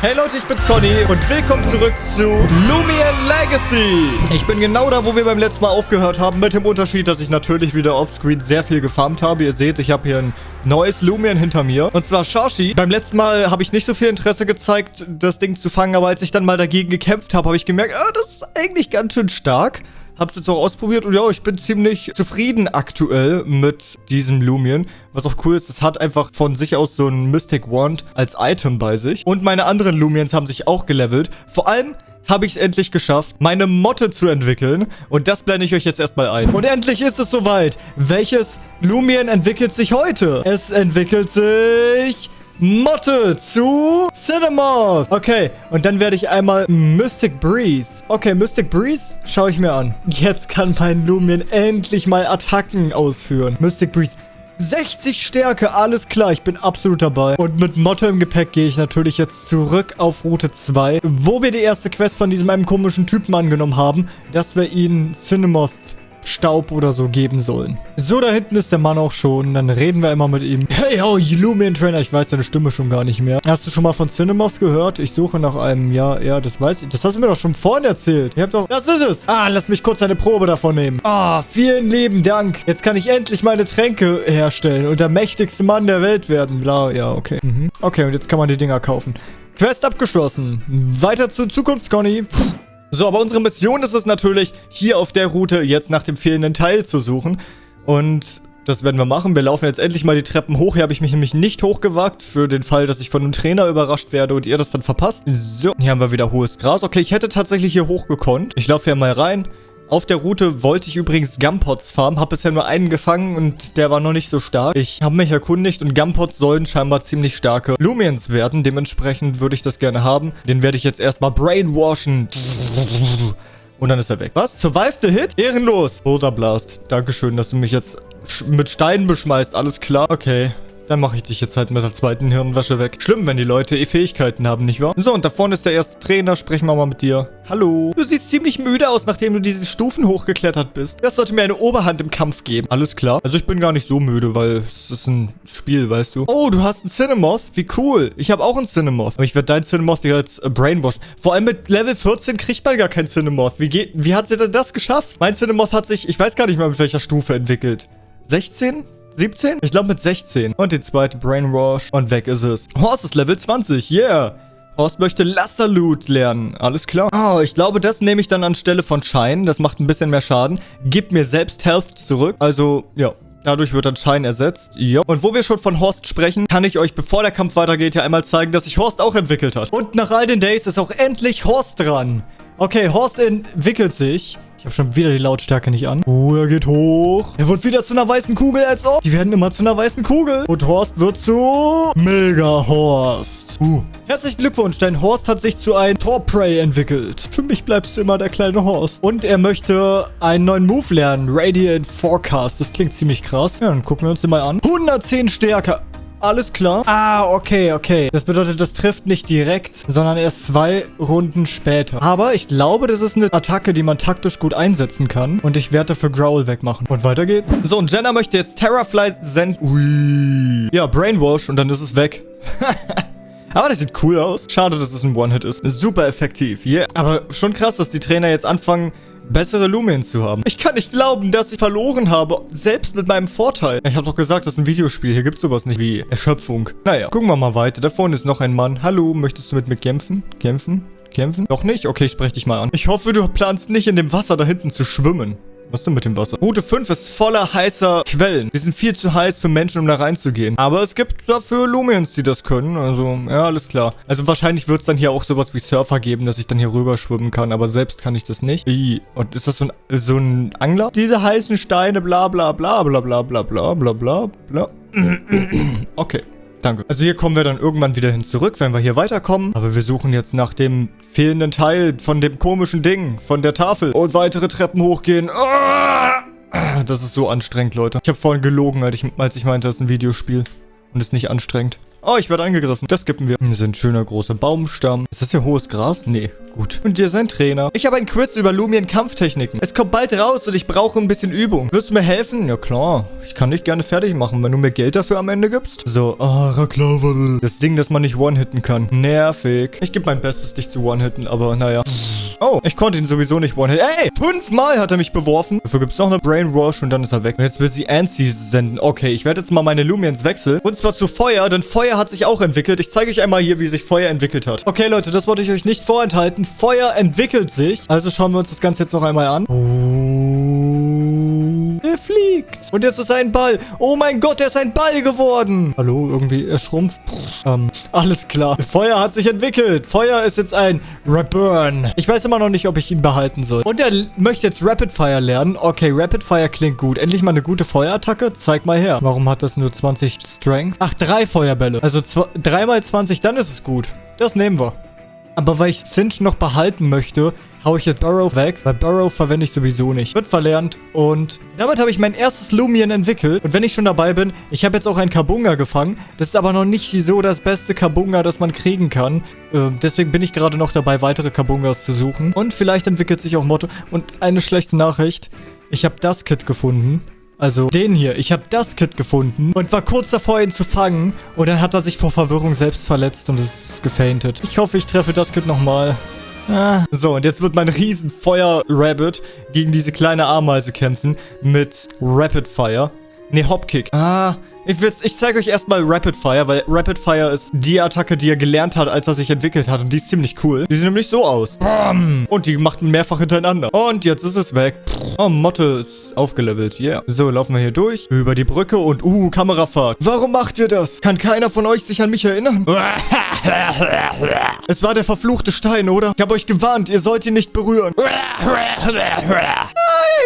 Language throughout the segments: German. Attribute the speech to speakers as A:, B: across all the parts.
A: Hey Leute, ich bin's Conny und willkommen zurück zu Lumion Legacy. Ich bin genau da, wo wir beim letzten Mal aufgehört haben, mit dem Unterschied, dass ich natürlich wieder offscreen sehr viel gefarmt habe. Ihr seht, ich habe hier ein neues Lumion hinter mir. Und zwar Shashi. Beim letzten Mal habe ich nicht so viel Interesse gezeigt, das Ding zu fangen, aber als ich dann mal dagegen gekämpft habe, habe ich gemerkt, oh, das ist eigentlich ganz schön stark. Hab's jetzt auch ausprobiert und ja, ich bin ziemlich zufrieden aktuell mit diesem Lumion. Was auch cool ist, es hat einfach von sich aus so ein Mystic Wand als Item bei sich. Und meine anderen Lumions haben sich auch gelevelt. Vor allem habe ich es endlich geschafft, meine Motte zu entwickeln. Und das blende ich euch jetzt erstmal ein. Und endlich ist es soweit. Welches Lumion entwickelt sich heute? Es entwickelt sich... Motte zu Cinema. Okay, und dann werde ich einmal Mystic Breeze. Okay, Mystic Breeze schaue ich mir an. Jetzt kann mein Lumion endlich mal Attacken ausführen. Mystic Breeze. 60 Stärke, alles klar, ich bin absolut dabei. Und mit Motte im Gepäck gehe ich natürlich jetzt zurück auf Route 2, wo wir die erste Quest von diesem einem komischen Typen angenommen haben, dass wir ihn Cinemoth Staub oder so geben sollen. So, da hinten ist der Mann auch schon. Dann reden wir immer mit ihm. Hey, yo, Lumion Trainer. Ich weiß deine Stimme schon gar nicht mehr. Hast du schon mal von Cinemoth gehört? Ich suche nach einem. Ja, ja, das weiß ich. Das hast du mir doch schon vorhin erzählt. Ihr habt doch... Das ist es. Ah, lass mich kurz eine Probe davon nehmen. Ah, vielen lieben Dank. Jetzt kann ich endlich meine Tränke herstellen und der mächtigste Mann der Welt werden. Bla, ja, okay. Mhm. Okay, und jetzt kann man die Dinger kaufen. Quest abgeschlossen. Weiter zu Zukunftsconny. So, aber unsere Mission ist es natürlich, hier auf der Route jetzt nach dem fehlenden Teil zu suchen. Und das werden wir machen. Wir laufen jetzt endlich mal die Treppen hoch. Hier habe ich mich nämlich nicht hochgewagt, für den Fall, dass ich von einem Trainer überrascht werde und ihr das dann verpasst. So, hier haben wir wieder hohes Gras. Okay, ich hätte tatsächlich hier hochgekonnt. Ich laufe hier mal rein. Auf der Route wollte ich übrigens Gumpots farmen, habe bisher nur einen gefangen und der war noch nicht so stark. Ich habe mich erkundigt und Gumpots sollen scheinbar ziemlich starke Lumiens werden. Dementsprechend würde ich das gerne haben. Den werde ich jetzt erstmal brainwashen. Und dann ist er weg. Was? Survive the Hit? Ehrenlos. Roter Blast. Dankeschön, dass du mich jetzt mit Steinen beschmeißt. Alles klar. Okay. Dann mache ich dich jetzt halt mit der zweiten Hirnwäsche weg. Schlimm, wenn die Leute eh Fähigkeiten haben, nicht wahr? So, und da vorne ist der erste Trainer. Sprechen wir mal mit dir. Hallo. Du siehst ziemlich müde aus, nachdem du diese Stufen hochgeklettert bist. Das sollte mir eine Oberhand im Kampf geben. Alles klar. Also ich bin gar nicht so müde, weil es ist ein Spiel, weißt du. Oh, du hast einen Cinemoth. Wie cool. Ich habe auch einen Cinemoth. Aber ich werde deinen Cinemoth jetzt äh, brainwashen. Vor allem mit Level 14 kriegt man gar keinen Cinemoth. Wie geht, wie hat sie denn das geschafft? Mein Cinemoth hat sich, ich weiß gar nicht mehr, mit welcher Stufe entwickelt. 16? 17? Ich glaube mit 16. Und die zweite Brainwash. Und weg ist es. Horst ist Level 20. Yeah. Horst möchte Lasterloot lernen. Alles klar. Oh, ich glaube, das nehme ich dann anstelle von Schein. Das macht ein bisschen mehr Schaden. Gibt mir selbst Health zurück. Also, ja. Dadurch wird dann Schein ersetzt. Jo. Und wo wir schon von Horst sprechen, kann ich euch, bevor der Kampf weitergeht, ja einmal zeigen, dass sich Horst auch entwickelt hat. Und nach all den Days ist auch endlich Horst dran. Okay, Horst entwickelt sich. Ich habe schon wieder die Lautstärke nicht an. Oh, er geht hoch. Er wird wieder zu einer weißen Kugel, als ob. Die werden immer zu einer weißen Kugel. Und Horst wird zu Mega Horst. Uh. Herzlichen Glückwunsch, dein Horst hat sich zu einem Torprey entwickelt. Für mich bleibst du immer der kleine Horst. Und er möchte einen neuen Move lernen. Radiant Forecast. Das klingt ziemlich krass. Ja, dann gucken wir uns den mal an. 110 Stärke. Alles klar. Ah, okay, okay. Das bedeutet, das trifft nicht direkt, sondern erst zwei Runden später. Aber ich glaube, das ist eine Attacke, die man taktisch gut einsetzen kann. Und ich werde dafür Growl wegmachen. Und weiter geht's. So, und Jenna möchte jetzt Terrafly senden. Ui. Ja, Brainwash und dann ist es weg. Aber das sieht cool aus. Schade, dass es ein One-Hit ist. Super effektiv. Yeah. Aber schon krass, dass die Trainer jetzt anfangen, bessere Lumens zu haben. Ich kann nicht glauben, dass ich verloren habe, selbst mit meinem Vorteil. Ich habe doch gesagt, das ist ein Videospiel. Hier gibt es sowas nicht wie Erschöpfung. Naja, gucken wir mal weiter. Da vorne ist noch ein Mann. Hallo, möchtest du mit mir kämpfen? Kämpfen? Kämpfen? Noch nicht? Okay, ich spreche dich mal an. Ich hoffe, du planst nicht in dem Wasser da hinten zu schwimmen. Was denn mit dem Wasser? Route 5 ist voller heißer Quellen. Die sind viel zu heiß für Menschen, um da reinzugehen. Aber es gibt dafür Lumiens, die das können. Also, ja, alles klar. Also wahrscheinlich wird es dann hier auch sowas wie Surfer geben, dass ich dann hier rüber schwimmen kann. Aber selbst kann ich das nicht. Und ist das so ein, so ein Angler? Diese heißen Steine, bla bla bla bla bla bla bla bla bla bla. Okay. Danke. Also hier kommen wir dann irgendwann wieder hin zurück, wenn wir hier weiterkommen. Aber wir suchen jetzt nach dem fehlenden Teil von dem komischen Ding, von der Tafel. Und weitere Treppen hochgehen. Das ist so anstrengend, Leute. Ich habe vorhin gelogen, als ich, als ich meinte, das ist ein Videospiel. Und ist nicht anstrengend. Oh, ich werde angegriffen. Das skippen wir. Das ist ein schöner großer Baumstamm. Ist das hier hohes Gras? Nee, gut. Und hier ist ein Trainer. Ich habe ein Quiz über Lumien-Kampftechniken. Es kommt bald raus und ich brauche ein bisschen Übung. Wirst du mir helfen? Ja, klar. Ich kann dich gerne fertig machen, wenn du mir Geld dafür am Ende gibst. So, ah, oh, Das Ding, das man nicht one-hitten kann. Nervig. Ich gebe mein Bestes, dich zu one-hitten, aber naja. Oh, ich konnte ihn sowieso nicht one-hitten. Ey, fünfmal hat er mich beworfen. Dafür gibt es noch eine Brainwash und dann ist er weg. Und jetzt will sie Ansi senden. Okay, ich werde jetzt mal meine Lumiens wechseln. Und zwar zu Feuer, denn Feuer hat sich auch entwickelt. Ich zeige euch einmal hier, wie sich Feuer entwickelt hat. Okay, Leute, das wollte ich euch nicht vorenthalten. Feuer entwickelt sich. Also schauen wir uns das Ganze jetzt noch einmal an. Oh. Er fliegt. Und jetzt ist er ein Ball. Oh mein Gott, er ist ein Ball geworden. Hallo, irgendwie, er schrumpft. Ähm, alles klar. Feuer hat sich entwickelt. Feuer ist jetzt ein Reburn. Ich weiß immer noch nicht, ob ich ihn behalten soll. Und er möchte jetzt Rapid Fire lernen. Okay, Rapid Fire klingt gut. Endlich mal eine gute Feuerattacke. Zeig mal her. Warum hat das nur 20 Strength? Ach, drei Feuerbälle. Also 3 mal 20, dann ist es gut. Das nehmen wir. Aber weil ich Cinch noch behalten möchte, haue ich jetzt Burrow weg, weil Burrow verwende ich sowieso nicht. Wird verlernt und damit habe ich mein erstes Lumion entwickelt. Und wenn ich schon dabei bin, ich habe jetzt auch ein Kabunga gefangen. Das ist aber noch nicht so das beste Kabunga, das man kriegen kann. Äh, deswegen bin ich gerade noch dabei, weitere Kabungas zu suchen. Und vielleicht entwickelt sich auch Motto. Und eine schlechte Nachricht. Ich habe das Kit gefunden. Also den hier. Ich habe das Kit gefunden und war kurz davor, ihn zu fangen. Und dann hat er sich vor Verwirrung selbst verletzt und ist gefaintet. Ich hoffe, ich treffe das Kit nochmal. Ah. So, und jetzt wird mein riesen Feuer-Rabbit gegen diese kleine Ameise kämpfen mit Rapid Fire. Ne, Hopkick. Ah, ich, ich zeige euch erstmal Rapid Fire, weil Rapid Fire ist die Attacke, die er gelernt hat, als er sich entwickelt hat. Und die ist ziemlich cool. Die sieht nämlich so aus. Und die macht mehrfach hintereinander. Und jetzt ist es weg. Oh, Motte ist aufgelevelt. Yeah. So, laufen wir hier durch. Über die Brücke und, uh, Kamerafahrt. Warum macht ihr das? Kann keiner von euch sich an mich erinnern? es war der verfluchte Stein, oder? Ich habe euch gewarnt, ihr sollt ihn nicht berühren. Nein,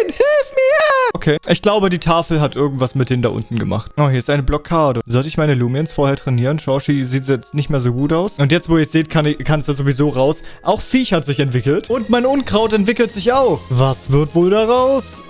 A: hilf mir! Okay, ich glaube, die Tafel hat irgendwas mit denen da unten gemacht. Oh, hier ist eine Blockade. Sollte ich meine Lumiens vorher trainieren? Shoshi sieht jetzt nicht mehr so gut aus. Und jetzt, wo ihr es seht, kann, es da sowieso raus. Auch Viech hat sich entwickelt. Und mein Unkraut entwickelt sich auch. Was wird wohl daraus?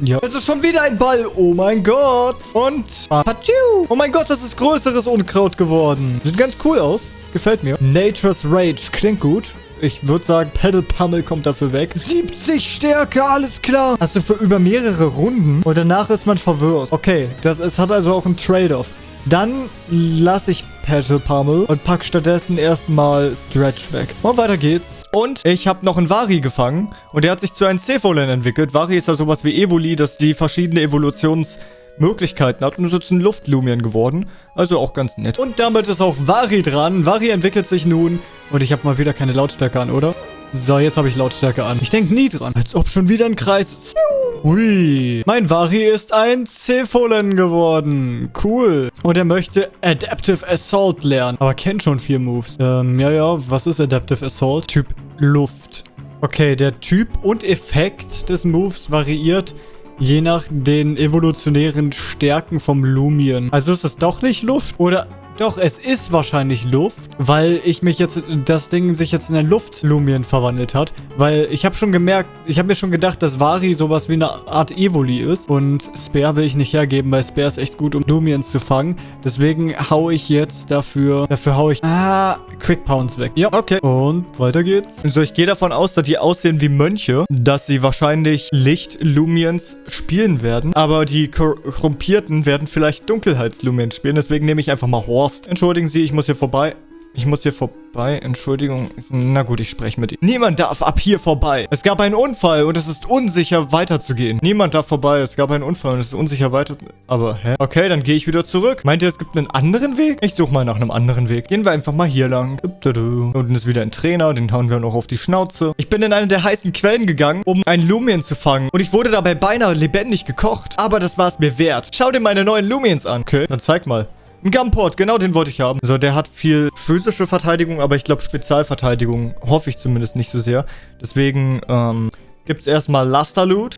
A: Ja. Es ist schon wieder ein Ball. Oh mein Gott. Und... Patschu. Oh mein Gott, das ist größeres Unkraut geworden. Sieht ganz cool aus. Gefällt mir. Nature's Rage. Klingt gut. Ich würde sagen, Pedal Pummel kommt dafür weg. 70 Stärke, alles klar. Hast du für über mehrere Runden und danach ist man verwirrt. Okay, das es hat also auch einen Trade-off. Dann lasse ich Petal Pummel und pack stattdessen erstmal Stretch weg. Und weiter geht's. Und ich habe noch einen Vari gefangen und der hat sich zu einem Cephalon entwickelt. Vari ist ja sowas wie Evoli, das die verschiedene Evolutions- Möglichkeiten hat und ist jetzt ein Luftlumien geworden. Also auch ganz nett. Und damit ist auch Vari dran. Vari entwickelt sich nun. Und ich habe mal wieder keine Lautstärke an, oder? So, jetzt habe ich Lautstärke an. Ich denke nie dran. Als ob schon wieder ein Kreis ist. Hui. Mein Vari ist ein Cepholen geworden. Cool. Und er möchte Adaptive Assault lernen. Aber kennt schon vier Moves. Ähm, ja, ja. Was ist Adaptive Assault? Typ Luft. Okay, der Typ und Effekt des Moves variiert je nach den evolutionären Stärken vom Lumien. Also ist es doch nicht Luft? Oder doch, es ist wahrscheinlich Luft, weil ich mich jetzt, das Ding sich jetzt in ein Luftlumien verwandelt hat. Weil ich habe schon gemerkt, ich habe mir schon gedacht, dass Vari sowas wie eine Art Evoli ist. Und Spare will ich nicht hergeben, weil Spare ist echt gut, um Lumiens zu fangen. Deswegen hau ich jetzt dafür, dafür hau ich, ah, Quick Pounds weg. Ja, okay. Und weiter geht's. So, ich gehe davon aus, dass die aussehen wie Mönche, dass sie wahrscheinlich Licht-Lumiens spielen werden. Aber die Korrumpierten werden vielleicht Dunkelheits-Lumiens spielen. Deswegen nehme ich einfach mal Horse Horst. Entschuldigen Sie, ich muss hier vorbei. Ich muss hier vorbei. Entschuldigung. Na gut, ich spreche mit ihm. Niemand darf ab hier vorbei. Es gab einen Unfall und es ist unsicher weiterzugehen. Niemand darf vorbei. Es gab einen Unfall und es ist unsicher weiter... Aber, hä? Okay, dann gehe ich wieder zurück. Meint ihr, es gibt einen anderen Weg? Ich suche mal nach einem anderen Weg. Gehen wir einfach mal hier lang. Unten ist wieder ein Trainer. Den hauen wir noch auf die Schnauze. Ich bin in eine der heißen Quellen gegangen, um ein Lumien zu fangen. Und ich wurde dabei beinahe lebendig gekocht. Aber das war es mir wert. Schau dir meine neuen Lumiens an. Okay, dann zeig mal. Ein Gumport, genau den wollte ich haben. So, der hat viel physische Verteidigung, aber ich glaube Spezialverteidigung hoffe ich zumindest nicht so sehr. Deswegen, ähm, gibt es erstmal Laster-Loot.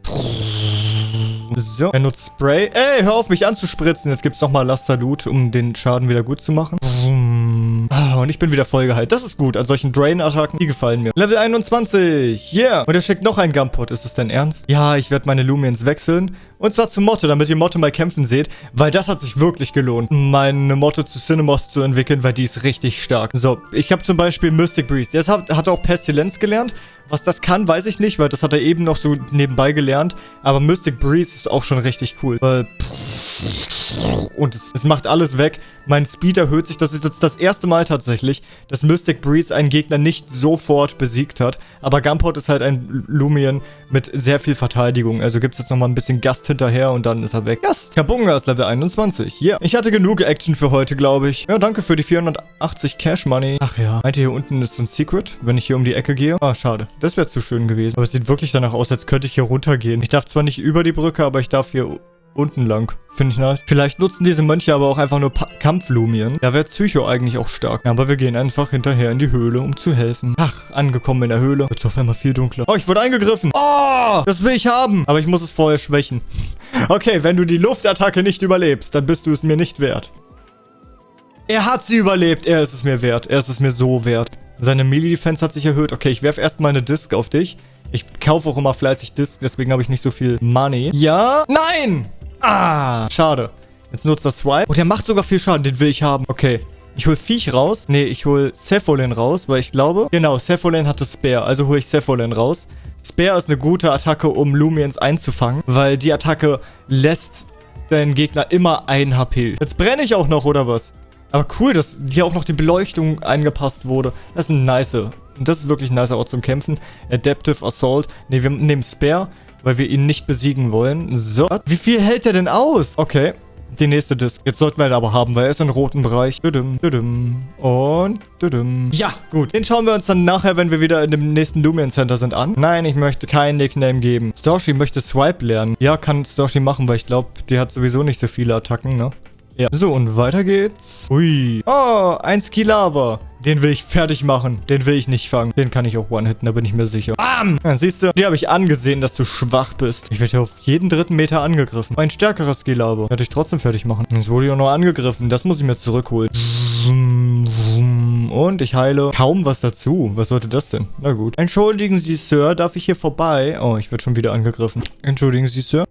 A: So, er nutzt Spray. Ey, hör auf mich anzuspritzen. Jetzt gibt es nochmal Laster-Loot, um den Schaden wieder gut zu machen. Ah, und ich bin wieder voll geheilt. Das ist gut. An solchen Drain-Attacken, die gefallen mir. Level 21. Yeah. Und er schickt noch einen Gumpot. Ist es denn ernst? Ja, ich werde meine Lumiens wechseln. Und zwar zu Motto, damit ihr Motto mal kämpfen seht. Weil das hat sich wirklich gelohnt, meine Motto zu Cinemoth zu entwickeln, weil die ist richtig stark. So, ich habe zum Beispiel Mystic Breeze. Der hat, hat auch Pestilenz gelernt. Was das kann, weiß ich nicht, weil das hat er eben noch so nebenbei gelernt. Aber Mystic Breeze ist auch schon richtig cool. Weil... Und es, es macht alles weg. Mein Speed erhöht sich. Das ist jetzt das erste Mal tatsächlich, dass Mystic Breeze einen Gegner nicht sofort besiegt hat. Aber Gumpot ist halt ein Lumion mit sehr viel Verteidigung. Also gibt es jetzt nochmal ein bisschen Gast hinterher und dann ist er weg. Gast! Kabunga ist Level 21. Ja. Yeah. Ich hatte genug Action für heute, glaube ich. Ja, danke für die 480 Cash Money. Ach ja. Meint ihr, hier unten ist so ein Secret, wenn ich hier um die Ecke gehe? Ah, schade. Das wäre zu schön gewesen. Aber es sieht wirklich danach aus, als könnte ich hier runtergehen. Ich darf zwar nicht über die Brücke, aber ich darf hier unten lang. Finde ich nice. Vielleicht nutzen diese Mönche aber auch einfach nur Kampflumien. Da wäre Psycho eigentlich auch stark. Aber wir gehen einfach hinterher in die Höhle, um zu helfen. Ach, angekommen in der Höhle. Wird auf einmal viel dunkler. Oh, ich wurde angegriffen. Oh, das will ich haben. Aber ich muss es vorher schwächen. Okay, wenn du die Luftattacke nicht überlebst, dann bist du es mir nicht wert. Er hat sie überlebt. Er ist es mir wert. Er ist es mir so wert. Seine Melee-Defense hat sich erhöht. Okay, ich werfe erstmal eine Disc auf dich. Ich kaufe auch immer fleißig Disc, deswegen habe ich nicht so viel Money. Ja? Nein! Ah, schade. Jetzt nutzt das Swipe. Und der macht sogar viel Schaden. Den will ich haben. Okay. Ich hole Viech raus. Nee, ich hole Cephalin raus, weil ich glaube... Genau, Cephalin hatte Spare. Also hole ich Cephalin raus. Spare ist eine gute Attacke, um Lumiens einzufangen, weil die Attacke lässt deinen Gegner immer ein HP. Jetzt brenne ich auch noch, oder was? Aber cool, dass hier auch noch die Beleuchtung angepasst wurde. Das ist ein nice. Und das ist wirklich ein nicer Ort zum Kämpfen. Adaptive Assault. Ne, wir nehmen Spare weil wir ihn nicht besiegen wollen. So. Wie viel hält er denn aus? Okay. Die nächste Disc. Jetzt sollten wir ihn aber haben, weil er ist im roten Bereich. Und. Ja, gut. Den schauen wir uns dann nachher, wenn wir wieder in dem nächsten Lumion Center sind, an. Nein, ich möchte keinen Nickname geben. Storshi möchte Swipe lernen. Ja, kann Storshi machen, weil ich glaube, die hat sowieso nicht so viele Attacken, ne? Ja. So, und weiter geht's. Ui. Oh, ein Skilava. Den will ich fertig machen. Den will ich nicht fangen. Den kann ich auch one-hitten, da bin ich mir sicher. Bam! Ja, siehst du, dir habe ich angesehen, dass du schwach bist. Ich werde hier auf jeden dritten Meter angegriffen. Ein stärkerer Skilava. Werde ich trotzdem fertig machen. Jetzt wurde ich auch noch angegriffen. Das muss ich mir zurückholen. Und ich heile kaum was dazu. Was sollte das denn? Na gut. Entschuldigen Sie, Sir. Darf ich hier vorbei? Oh, ich werde schon wieder angegriffen. Entschuldigen Sie, Sir.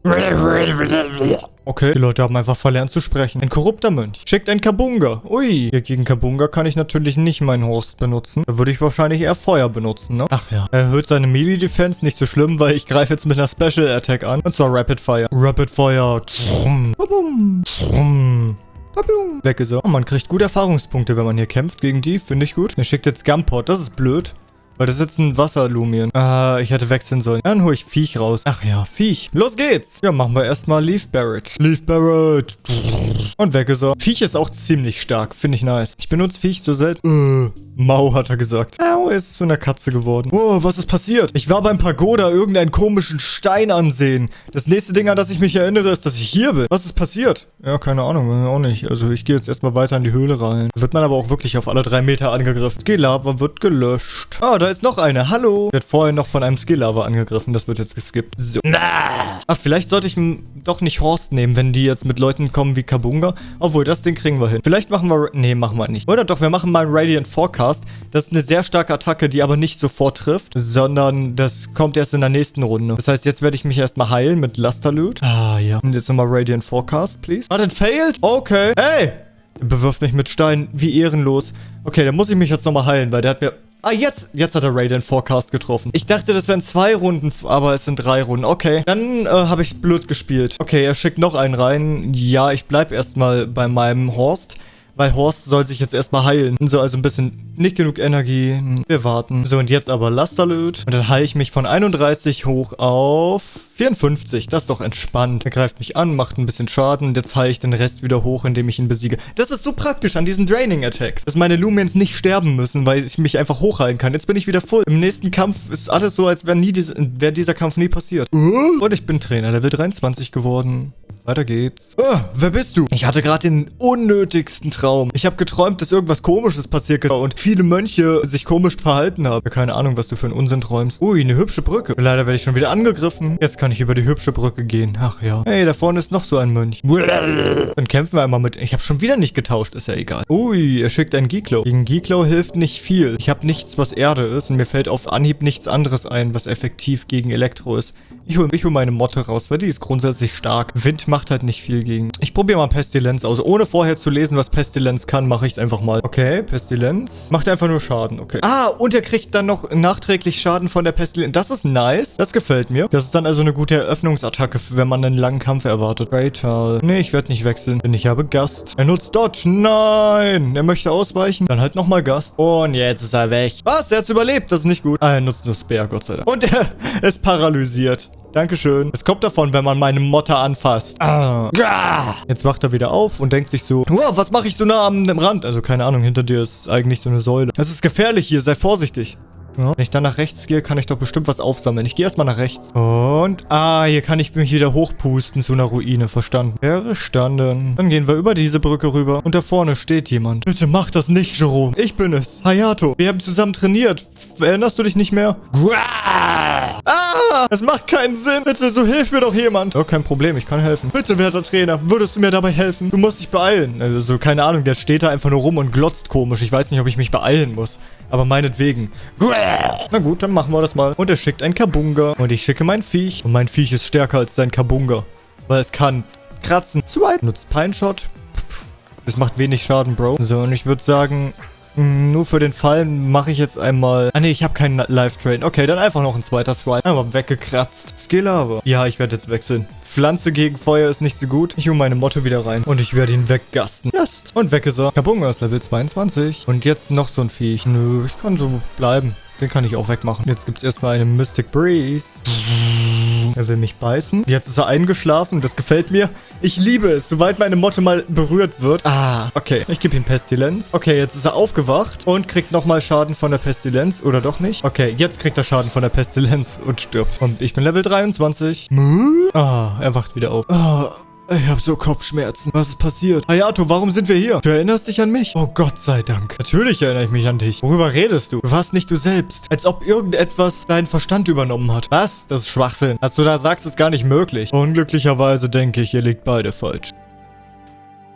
A: Okay, die Leute haben einfach verlernt zu sprechen. Ein korrupter Mönch. Schickt ein Kabunga. Ui. Hier gegen Kabunga kann ich natürlich nicht meinen Horst benutzen. Da würde ich wahrscheinlich eher Feuer benutzen, ne? Ach ja. Er erhöht seine Melee-Defense. Nicht so schlimm, weil ich greife jetzt mit einer Special Attack an. Und zwar Rapid Fire. Rapid Fire. Trum. Bum. Trum. Weg ist er. Oh, man kriegt gut Erfahrungspunkte, wenn man hier kämpft gegen die. Finde ich gut. Er schickt jetzt Gumpot. Das ist blöd. Weil das ist jetzt ein Wasserlumien. Ah, ich hätte wechseln sollen. Dann hole ich Viech raus. Ach ja, Viech. Los geht's. Ja, machen wir erstmal Leaf Barrett. Leaf Barrett. Und weg ist er. Viech ist auch ziemlich stark. Finde ich nice. Ich benutze Viech so selten. Äh. Mau, hat er gesagt. Au, er ist zu einer Katze geworden. Oh, was ist passiert? Ich war beim Pagoda irgendeinen komischen Stein ansehen. Das nächste Ding, an das ich mich erinnere, ist, dass ich hier bin. Was ist passiert? Ja, keine Ahnung, auch nicht. Also ich gehe jetzt erstmal weiter in die Höhle rein. Da wird man aber auch wirklich auf alle drei Meter angegriffen. Skillava wird gelöscht. Ah, da ist noch eine. Hallo. Wird vorher noch von einem Skillava angegriffen. Das wird jetzt geskippt. So. Ah, vielleicht sollte ich doch nicht Horst nehmen, wenn die jetzt mit Leuten kommen wie Kabunga. Obwohl, das Ding kriegen wir hin. Vielleicht machen wir... Nee, machen wir nicht. Oder doch, wir machen mal Radiant Forecast. Das ist eine sehr starke Attacke, die aber nicht sofort trifft, sondern das kommt erst in der nächsten Runde. Das heißt, jetzt werde ich mich erstmal heilen mit Lusterloot. Ah, ja. Und jetzt nochmal Radiant Forecast, please. Ah, das failed? Okay. Hey! Er bewirft mich mit Steinen. Wie ehrenlos. Okay, dann muss ich mich jetzt nochmal heilen, weil der hat mir... Ah, jetzt, jetzt hat er Radiant Forecast getroffen. Ich dachte, das wären zwei Runden, aber es sind drei Runden. Okay, dann äh, habe ich blöd gespielt. Okay, er schickt noch einen rein. Ja, ich bleibe erstmal bei meinem Horst. Weil Horst soll sich jetzt erstmal heilen. So, also ein bisschen nicht genug Energie. Wir warten. So, und jetzt aber Lasterlöt. Und dann heile ich mich von 31 hoch auf 54. Das ist doch entspannt. Er greift mich an, macht ein bisschen Schaden. Und jetzt heile ich den Rest wieder hoch, indem ich ihn besiege. Das ist so praktisch an diesen Draining-Attacks. Dass meine Lumiens nicht sterben müssen, weil ich mich einfach hochheilen kann. Jetzt bin ich wieder voll. Im nächsten Kampf ist alles so, als wäre, dies, wäre dieser Kampf nie passiert. Und ich bin Trainer, Level 23 geworden. Weiter geht's. Oh, wer bist du? Ich hatte gerade den unnötigsten Traum. Ich habe geträumt, dass irgendwas komisches passiert ist und viele Mönche sich komisch verhalten haben. Keine Ahnung, was du für einen Unsinn träumst. Ui, eine hübsche Brücke. Leider werde ich schon wieder angegriffen. Jetzt kann ich über die hübsche Brücke gehen. Ach ja. Hey, da vorne ist noch so ein Mönch. Dann kämpfen wir einmal mit... Ich habe schon wieder nicht getauscht, ist ja egal. Ui, er schickt einen Giklo. Gegen Giklo hilft nicht viel. Ich habe nichts, was Erde ist und mir fällt auf Anhieb nichts anderes ein, was effektiv gegen Elektro ist. Ich hole hol meine Motte raus, weil die ist grundsätzlich stark. Wind macht halt nicht viel gegen. Ich probiere mal Pestilenz aus. Ohne vorher zu lesen, was Pestilenz kann, mache ich es einfach mal. Okay, Pestilenz. Macht einfach nur Schaden, okay. Ah, und er kriegt dann noch nachträglich Schaden von der Pestilenz. Das ist nice. Das gefällt mir. Das ist dann also eine gute Eröffnungsattacke, wenn man einen langen Kampf erwartet. Raytal. Nee, ich werde nicht wechseln, denn ich habe Gast. Er nutzt Dodge. Nein. Er möchte ausweichen. Dann halt nochmal Gast. Und jetzt ist er weg. Was? Er hat's überlebt. Das ist nicht gut. Ah, er nutzt nur Spear, Gott sei Dank. Und er ist paralysiert. Dankeschön. Es kommt davon, wenn man meine Motte anfasst. Ah. Jetzt wacht er wieder auf und denkt sich so, wow, was mache ich so nah am Rand? Also keine Ahnung, hinter dir ist eigentlich so eine Säule. Es ist gefährlich hier, sei vorsichtig. Ja. Wenn ich dann nach rechts gehe, kann ich doch bestimmt was aufsammeln. Ich gehe erstmal nach rechts. Und, ah, hier kann ich mich wieder hochpusten zu einer Ruine. Verstanden. Verstanden. Dann gehen wir über diese Brücke rüber. Und da vorne steht jemand. Bitte mach das nicht, Jerome. Ich bin es. Hayato. Wir haben zusammen trainiert. Erinnerst du dich nicht mehr? Ah, es macht keinen Sinn. Bitte, so hilf mir doch jemand. Oh, kein Problem. Ich kann helfen. Bitte, werter Trainer. Würdest du mir dabei helfen? Du musst dich beeilen. Also, keine Ahnung. Der steht da einfach nur rum und glotzt komisch. Ich weiß nicht, ob ich mich beeilen muss. Aber meinetwegen. Na gut, dann machen wir das mal. Und er schickt ein Kabunga. Und ich schicke mein Viech. Und mein Viech ist stärker als dein Kabunga. Weil es kann kratzen. Swipe. Nutzt Pine Shot. Es macht wenig Schaden, Bro. So, und ich würde sagen, nur für den Fall mache ich jetzt einmal... Ah, nee, ich habe keinen Live-Train. Okay, dann einfach noch ein zweiter Swipe. Einmal weggekratzt. Skill aber. Ja, ich werde jetzt wechseln. Pflanze gegen Feuer ist nicht so gut. Ich hole meine Motto wieder rein. Und ich werde ihn weggasten. Gast. Und weg ist er. Kabunga ist Level 22. Und jetzt noch so ein Viech. Nö, ich kann so bleiben. Den kann ich auch wegmachen. Jetzt gibt es erstmal eine Mystic Breeze. Er will mich beißen. Jetzt ist er eingeschlafen. Das gefällt mir. Ich liebe es, sobald meine Motte mal berührt wird. Ah, okay. Ich gebe ihm Pestilenz. Okay, jetzt ist er aufgewacht und kriegt nochmal Schaden von der Pestilenz. Oder doch nicht? Okay, jetzt kriegt er Schaden von der Pestilenz und stirbt. Und ich bin Level 23. Ah, er wacht wieder auf. Ah, ich habe so Kopfschmerzen. Was ist passiert? Hayato, warum sind wir hier? Du erinnerst dich an mich? Oh Gott sei Dank. Natürlich erinnere ich mich an dich. Worüber redest du? Du warst nicht du selbst. Als ob irgendetwas deinen Verstand übernommen hat. Was? Das ist Schwachsinn. Was du da sagst, ist gar nicht möglich. Unglücklicherweise denke ich, ihr liegt beide falsch.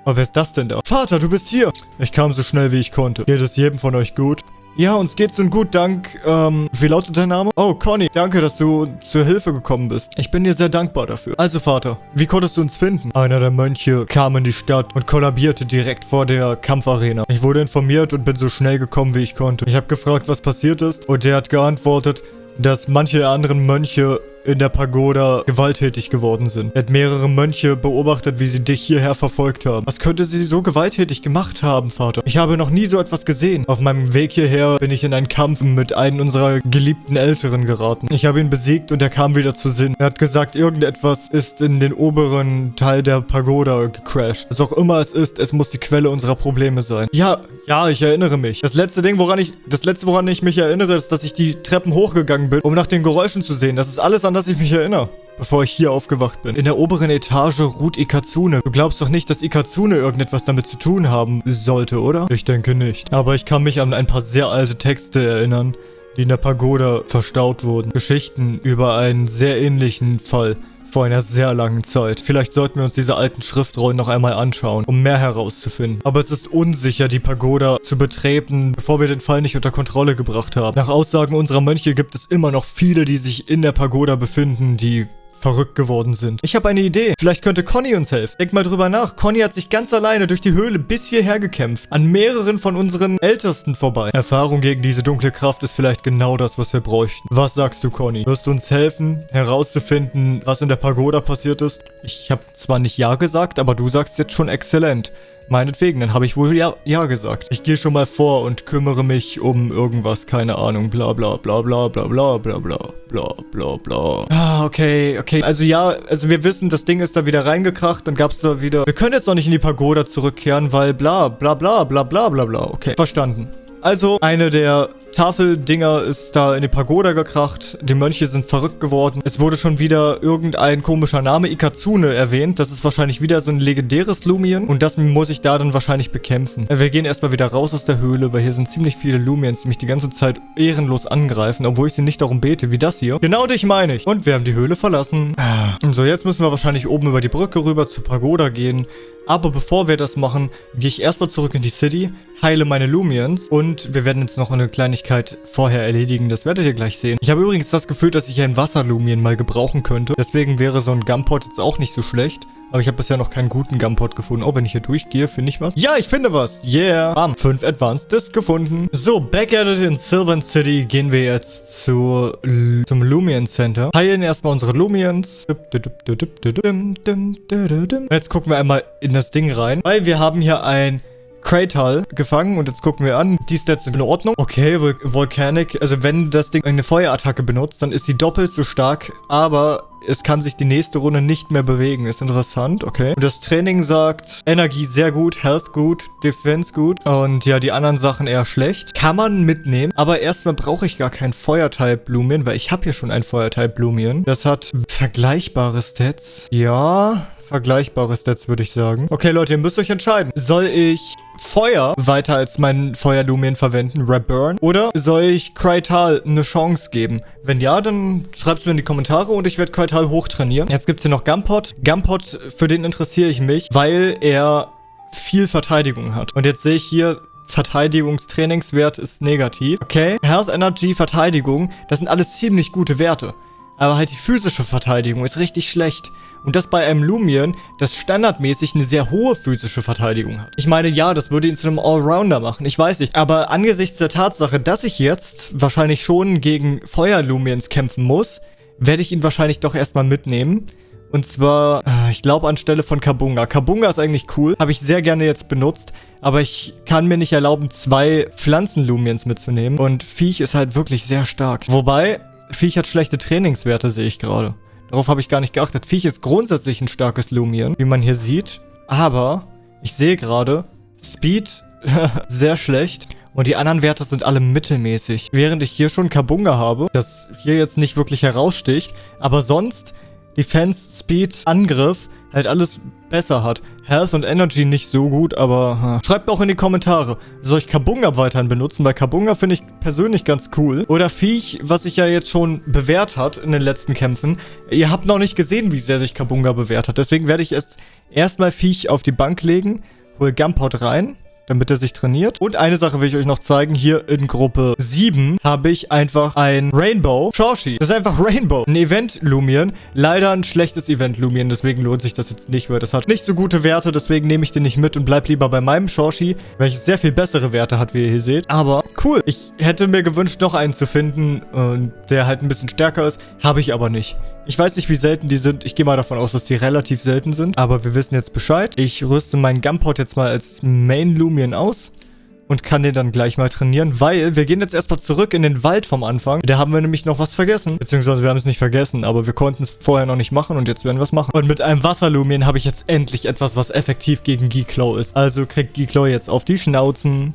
A: Aber wer ist das denn da? Vater, du bist hier. Ich kam so schnell, wie ich konnte. Geht es jedem von euch gut? Ja, uns geht's nun gut, dank, ähm, wie lautet dein Name? Oh, Conny, danke, dass du zur Hilfe gekommen bist. Ich bin dir sehr dankbar dafür. Also, Vater, wie konntest du uns finden? Einer der Mönche kam in die Stadt und kollabierte direkt vor der Kampfarena. Ich wurde informiert und bin so schnell gekommen, wie ich konnte. Ich habe gefragt, was passiert ist und der hat geantwortet, dass manche anderen Mönche in der Pagoda gewalttätig geworden sind. Er hat mehrere Mönche beobachtet, wie sie dich hierher verfolgt haben. Was könnte sie so gewalttätig gemacht haben, Vater? Ich habe noch nie so etwas gesehen. Auf meinem Weg hierher bin ich in einen Kampf mit einem unserer geliebten Älteren geraten. Ich habe ihn besiegt und er kam wieder zu Sinn. Er hat gesagt, irgendetwas ist in den oberen Teil der Pagoda gecrashed. Was auch immer es ist, es muss die Quelle unserer Probleme sein. Ja, ja, ich erinnere mich. Das letzte Ding, woran ich, das letzte, woran ich mich erinnere, ist, dass ich die Treppen hochgegangen bin, um nach den Geräuschen zu sehen. Das ist alles an das ich mich erinnere bevor ich hier aufgewacht bin. In der oberen Etage ruht Ikazune. Du glaubst doch nicht, dass Ikazune irgendetwas damit zu tun haben sollte, oder? Ich denke nicht. Aber ich kann mich an ein paar sehr alte Texte erinnern, die in der Pagoda verstaut wurden. Geschichten über einen sehr ähnlichen Fall vor einer sehr langen Zeit. Vielleicht sollten wir uns diese alten Schriftrollen noch einmal anschauen, um mehr herauszufinden. Aber es ist unsicher, die Pagoda zu betreten, bevor wir den Fall nicht unter Kontrolle gebracht haben. Nach Aussagen unserer Mönche gibt es immer noch viele, die sich in der Pagoda befinden, die verrückt geworden sind. Ich habe eine Idee. Vielleicht könnte Conny uns helfen. Denk mal drüber nach. Conny hat sich ganz alleine durch die Höhle bis hierher gekämpft. An mehreren von unseren Ältesten vorbei. Erfahrung gegen diese dunkle Kraft ist vielleicht genau das, was wir bräuchten. Was sagst du, Conny? Wirst du uns helfen, herauszufinden, was in der Pagoda passiert ist? Ich habe zwar nicht Ja gesagt, aber du sagst jetzt schon exzellent. Meinetwegen, dann habe ich wohl ja, ja gesagt. Ich gehe schon mal vor und kümmere mich um irgendwas, keine Ahnung, bla bla bla bla bla bla bla bla bla bla bla. Ah, okay, okay. Also ja, also wir wissen, das Ding ist da wieder reingekracht, dann gab es da wieder... Wir können jetzt noch nicht in die Pagoda zurückkehren, weil bla bla bla bla bla bla bla. Okay, verstanden. Also, eine der Tafeldinger ist da in die Pagoda gekracht. Die Mönche sind verrückt geworden. Es wurde schon wieder irgendein komischer Name, Ikazune, erwähnt. Das ist wahrscheinlich wieder so ein legendäres Lumien. Und das muss ich da dann wahrscheinlich bekämpfen. Wir gehen erstmal wieder raus aus der Höhle, weil hier sind ziemlich viele Lumiens, die mich die ganze Zeit ehrenlos angreifen, obwohl ich sie nicht darum bete, wie das hier. Genau dich meine ich. Und wir haben die Höhle verlassen. So, jetzt müssen wir wahrscheinlich oben über die Brücke rüber zur Pagoda gehen. Aber bevor wir das machen, gehe ich erstmal zurück in die City, heile meine Lumiens und wir werden jetzt noch eine Kleinigkeit vorher erledigen. Das werdet ihr gleich sehen. Ich habe übrigens das Gefühl, dass ich ein Wasserlumien mal gebrauchen könnte. Deswegen wäre so ein Gumpot jetzt auch nicht so schlecht. Aber ich habe bisher noch keinen guten Gumpot gefunden. Oh, wenn ich hier durchgehe, finde ich was. Ja, ich finde was. Yeah. Bam. Fünf Advanced Disc gefunden. So, back at it in Sylvan City gehen wir jetzt zu, zum Lumion Center. Heilen erstmal unsere Lumions. Und jetzt gucken wir einmal in das Ding rein. Weil wir haben hier ein Kratal gefangen und jetzt gucken wir an. Die Stats sind in Ordnung. Okay, Vol Volcanic. Also wenn das Ding eine Feuerattacke benutzt, dann ist sie doppelt so stark, aber es kann sich die nächste Runde nicht mehr bewegen. Ist interessant, okay. Und das Training sagt, Energie sehr gut, Health gut, Defense gut. Und ja, die anderen Sachen eher schlecht. Kann man mitnehmen. Aber erstmal brauche ich gar kein Feuertype Blumien, weil ich habe hier schon ein Feuertype Blumien. Das hat vergleichbare Stats. Ja, vergleichbare Stats, würde ich sagen. Okay, Leute, ihr müsst euch entscheiden. Soll ich Feuer weiter als meinen Feuerlumen verwenden, Reburn? Oder soll ich Krytal eine Chance geben? Wenn ja, dann schreibt es mir in die Kommentare und ich werde Krytal hochtrainieren. Jetzt gibt es hier noch Gumpot. Gumpot, für den interessiere ich mich, weil er viel Verteidigung hat. Und jetzt sehe ich hier, Verteidigungstrainingswert ist negativ. Okay, Health, Energy, Verteidigung, das sind alles ziemlich gute Werte. Aber halt die physische Verteidigung ist richtig schlecht. Und das bei einem Lumion, das standardmäßig eine sehr hohe physische Verteidigung hat. Ich meine, ja, das würde ihn zu einem Allrounder machen, ich weiß nicht. Aber angesichts der Tatsache, dass ich jetzt wahrscheinlich schon gegen Feuer-Lumions kämpfen muss, werde ich ihn wahrscheinlich doch erstmal mitnehmen. Und zwar, äh, ich glaube anstelle von Kabunga. Kabunga ist eigentlich cool, habe ich sehr gerne jetzt benutzt. Aber ich kann mir nicht erlauben, zwei Pflanzen-Lumiens mitzunehmen. Und Viech ist halt wirklich sehr stark. Wobei, Viech hat schlechte Trainingswerte, sehe ich gerade. Darauf habe ich gar nicht geachtet. Viech ist grundsätzlich ein starkes Lumion, wie man hier sieht. Aber ich sehe gerade, Speed sehr schlecht. Und die anderen Werte sind alle mittelmäßig. Während ich hier schon Kabunga habe, das hier jetzt nicht wirklich heraussticht. Aber sonst Defense, Speed, Angriff halt alles besser hat. Health und Energy nicht so gut, aber schreibt mir auch in die Kommentare, soll ich Kabunga weiterhin benutzen, weil Kabunga finde ich persönlich ganz cool. Oder Viech, was sich ja jetzt schon bewährt hat in den letzten Kämpfen. Ihr habt noch nicht gesehen, wie sehr sich Kabunga bewährt hat, deswegen werde ich jetzt erstmal Viech auf die Bank legen, hole Gumpot rein damit er sich trainiert. Und eine Sache will ich euch noch zeigen. Hier in Gruppe 7 habe ich einfach ein Rainbow Shorshi. Das ist einfach Rainbow. Ein Event Lumion. Leider ein schlechtes Event Lumion, deswegen lohnt sich das jetzt nicht, weil das hat nicht so gute Werte, deswegen nehme ich den nicht mit und bleib lieber bei meinem Shorshi, welches sehr viel bessere Werte hat, wie ihr hier seht. Aber cool. Ich hätte mir gewünscht, noch einen zu finden, äh, der halt ein bisschen stärker ist. Habe ich aber nicht. Ich weiß nicht, wie selten die sind. Ich gehe mal davon aus, dass die relativ selten sind. Aber wir wissen jetzt Bescheid. Ich rüste meinen Gumpot jetzt mal als Main Lumion aus. Und kann den dann gleich mal trainieren, weil wir gehen jetzt erstmal zurück in den Wald vom Anfang. Da haben wir nämlich noch was vergessen. Beziehungsweise wir haben es nicht vergessen, aber wir konnten es vorher noch nicht machen und jetzt werden wir es machen. Und mit einem Wasserlumien habe ich jetzt endlich etwas, was effektiv gegen Geeklow ist. Also kriegt Geeklow jetzt auf die Schnauzen.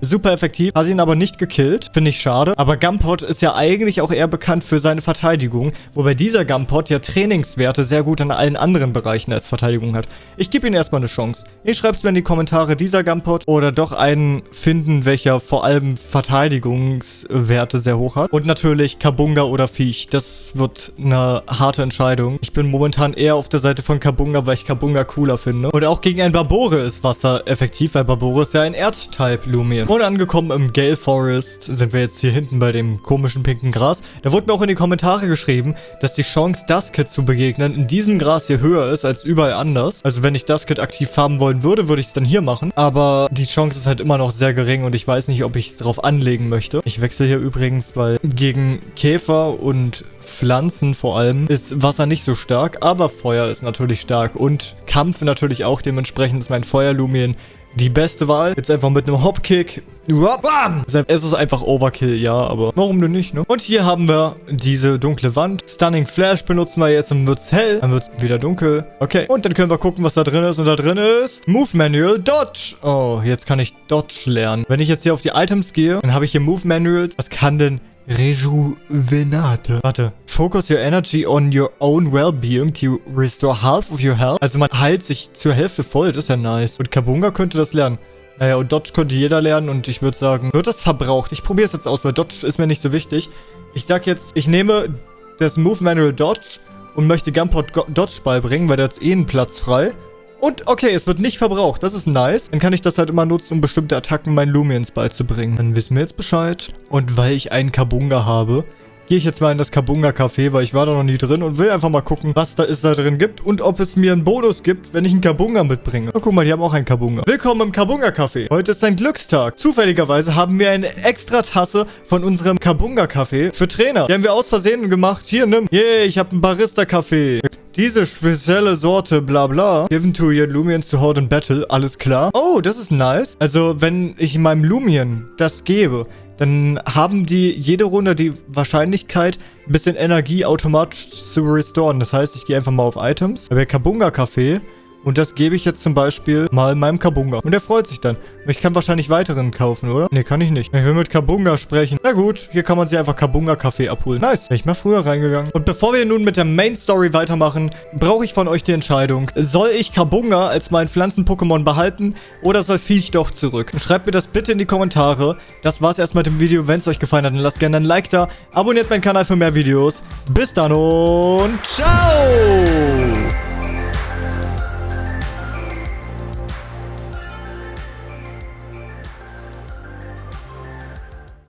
A: Super effektiv. Hat ihn aber nicht gekillt. Finde ich schade. Aber Gumpot ist ja eigentlich auch eher bekannt für seine Verteidigung. Wobei dieser Gumpot ja Trainingswerte sehr gut an allen anderen Bereichen als Verteidigung hat. Ich gebe ihm erstmal eine Chance. Ihr schreibt es mir in die Kommentare, dieser Gumpot oder doch einen finden, welcher vor allem Verteidigungswerte sehr hoch hat. Und natürlich Kabunga oder Viech. Das wird eine harte Entscheidung. Ich bin momentan eher auf der Seite von Kabunga, weil ich Kabunga cooler finde. Und auch gegen ein Barbore ist Wasser effektiv, weil Barbore ist ja ein Erdtype-Lumen. Lumien. Und angekommen im Gale Forest sind wir jetzt hier hinten bei dem komischen pinken Gras. Da wurde mir auch in die Kommentare geschrieben, dass die Chance, Dusket zu begegnen, in diesem Gras hier höher ist als überall anders. Also wenn ich Dusket aktiv farmen wollen würde, würde ich es dann hier machen. Aber die Chance ist halt immer noch sehr gering und ich weiß nicht, ob ich es drauf anlegen möchte. Ich wechsle hier übrigens, weil gegen Käfer und Pflanzen vor allem ist Wasser nicht so stark, aber Feuer ist natürlich stark und Kampf natürlich auch. Dementsprechend ist mein Feuerlumien die beste Wahl. Jetzt einfach mit einem Hopkick. Es ist einfach Overkill, ja, aber warum denn nicht, ne? Und hier haben wir diese dunkle Wand. Stunning Flash benutzen wir jetzt, dann wird's hell, dann wird's wieder dunkel. Okay, und dann können wir gucken, was da drin ist. Und da drin ist Move Manual Dodge. Oh, jetzt kann ich Dodge lernen. Wenn ich jetzt hier auf die Items gehe, dann habe ich hier Move Manuals. Was kann denn Rejuvenate. Warte. Focus your energy on your own well-being to restore half of your health. Also man heilt sich zur Hälfte voll. Das ist ja nice. Und Kabunga könnte das lernen. Naja, und Dodge könnte jeder lernen und ich würde sagen, wird das verbraucht? Ich probiere es jetzt aus, weil Dodge ist mir nicht so wichtig. Ich sag jetzt, ich nehme das Move Manual Dodge und möchte Gunport Dodge beibringen, weil da ist eh einen Platz frei. Und okay, es wird nicht verbraucht. Das ist nice. Dann kann ich das halt immer nutzen, um bestimmte Attacken meinen Lumiens beizubringen. Dann wissen wir jetzt Bescheid. Und weil ich einen Kabunga habe, gehe ich jetzt mal in das Kabunga Café, weil ich war da noch nie drin und will einfach mal gucken, was da ist da drin gibt und ob es mir einen Bonus gibt, wenn ich einen Kabunga mitbringe. Oh, guck mal, die haben auch einen Kabunga. Willkommen im Kabunga Café. Heute ist ein Glückstag. Zufälligerweise haben wir eine extra Tasse von unserem Kabunga Café für Trainer. Die haben wir aus Versehen gemacht. Hier, nimm. Yay, ich habe einen Barista Café. Diese spezielle Sorte, bla bla. Given to your Lumions to hold in battle. Alles klar. Oh, das ist nice. Also, wenn ich meinem Lumien das gebe, dann haben die jede Runde die Wahrscheinlichkeit, ein bisschen Energie automatisch zu restoren. Das heißt, ich gehe einfach mal auf Items. Bei Kabunga Café und das gebe ich jetzt zum Beispiel mal meinem Kabunga. Und er freut sich dann. Und ich kann wahrscheinlich weiteren kaufen, oder? Ne, kann ich nicht. Ich will mit Kabunga sprechen. Na gut, hier kann man sich einfach Kabunga-Kaffee abholen. Nice. Wäre ich mal früher reingegangen. Und bevor wir nun mit der Main-Story weitermachen, brauche ich von euch die Entscheidung. Soll ich Kabunga als mein Pflanzen-Pokémon behalten oder soll Viech doch zurück? Schreibt mir das bitte in die Kommentare. Das war's erstmal mit dem Video. Wenn es euch gefallen hat, dann lasst gerne ein Like da. Abonniert meinen Kanal für mehr Videos. Bis dann und ciao!